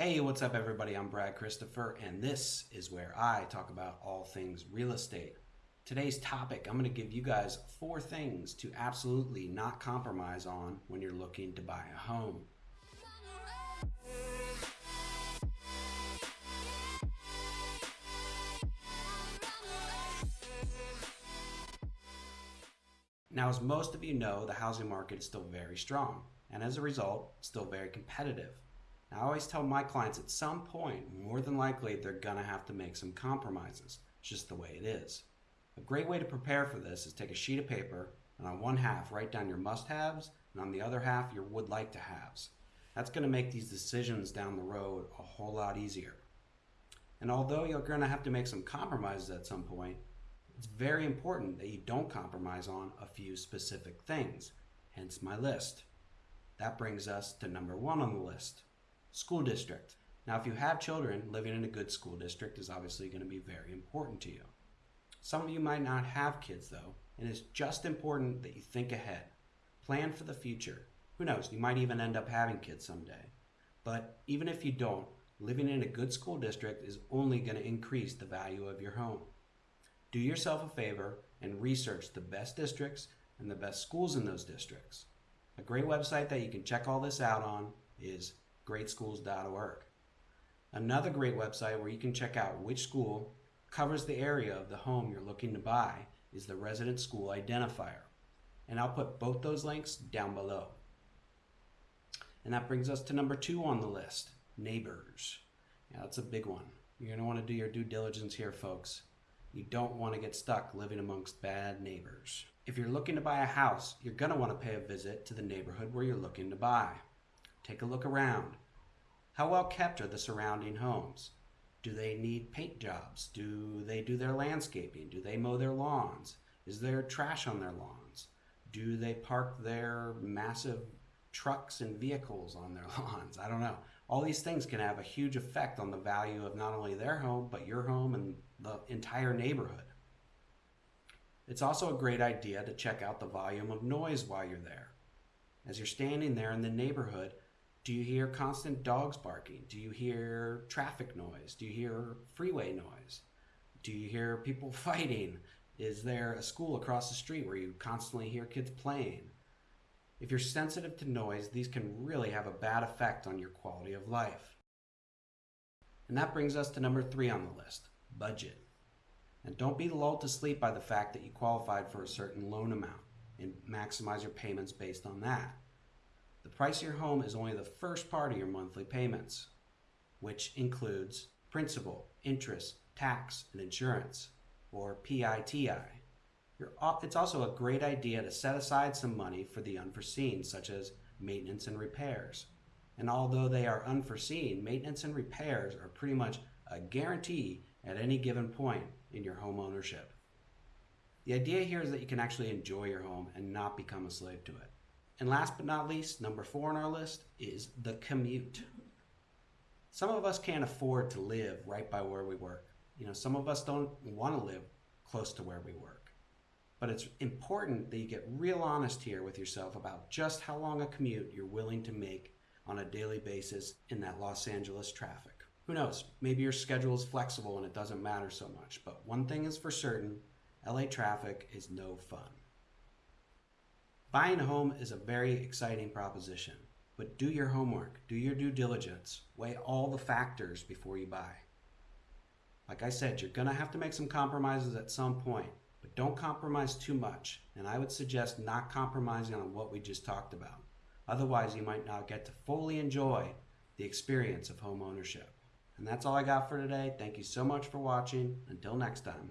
Hey, what's up, everybody? I'm Brad Christopher, and this is where I talk about all things real estate. Today's topic I'm going to give you guys four things to absolutely not compromise on when you're looking to buy a home. Now, as most of you know, the housing market is still very strong, and as a result, still very competitive. I always tell my clients at some point, more than likely, they're gonna have to make some compromises. It's just the way it is. A great way to prepare for this is take a sheet of paper and on one half write down your must-haves and on the other half your would like to haves. That's gonna make these decisions down the road a whole lot easier. And although you're gonna have to make some compromises at some point, it's very important that you don't compromise on a few specific things, hence my list. That brings us to number one on the list, school district. Now, if you have children, living in a good school district is obviously going to be very important to you. Some of you might not have kids though, and it's just important that you think ahead. Plan for the future. Who knows, you might even end up having kids someday. But even if you don't, living in a good school district is only going to increase the value of your home. Do yourself a favor and research the best districts and the best schools in those districts. A great website that you can check all this out on is greatschools.org. Another great website where you can check out which school covers the area of the home you're looking to buy is the Resident School Identifier. And I'll put both those links down below. And that brings us to number two on the list, neighbors. Yeah, that's a big one. You're want to do your due diligence here, folks. You don't want to get stuck living amongst bad neighbors. If you're looking to buy a house, you're going to want to pay a visit to the neighborhood where you're looking to buy. Take a look around. How well kept are the surrounding homes? Do they need paint jobs? Do they do their landscaping? Do they mow their lawns? Is there trash on their lawns? Do they park their massive trucks and vehicles on their lawns? I don't know. All these things can have a huge effect on the value of not only their home, but your home and the entire neighborhood. It's also a great idea to check out the volume of noise while you're there. As you're standing there in the neighborhood, do you hear constant dogs barking? Do you hear traffic noise? Do you hear freeway noise? Do you hear people fighting? Is there a school across the street where you constantly hear kids playing? If you're sensitive to noise, these can really have a bad effect on your quality of life. And that brings us to number three on the list, budget. And don't be lulled to sleep by the fact that you qualified for a certain loan amount and maximize your payments based on that. The price of your home is only the first part of your monthly payments, which includes principal, interest, tax, and insurance, or PITI. it's also a great idea to set aside some money for the unforeseen, such as maintenance and repairs. And although they are unforeseen, maintenance and repairs are pretty much a guarantee at any given point in your home ownership. The idea here is that you can actually enjoy your home and not become a slave to it. And last but not least, number four on our list is the commute. Some of us can't afford to live right by where we work. You know, some of us don't want to live close to where we work. But it's important that you get real honest here with yourself about just how long a commute you're willing to make on a daily basis in that Los Angeles traffic. Who knows? Maybe your schedule is flexible and it doesn't matter so much. But one thing is for certain LA traffic is no fun. Buying a home is a very exciting proposition, but do your homework, do your due diligence, weigh all the factors before you buy. Like I said, you're going to have to make some compromises at some point, but don't compromise too much. And I would suggest not compromising on what we just talked about. Otherwise, you might not get to fully enjoy the experience of home ownership. And that's all I got for today. Thank you so much for watching. Until next time.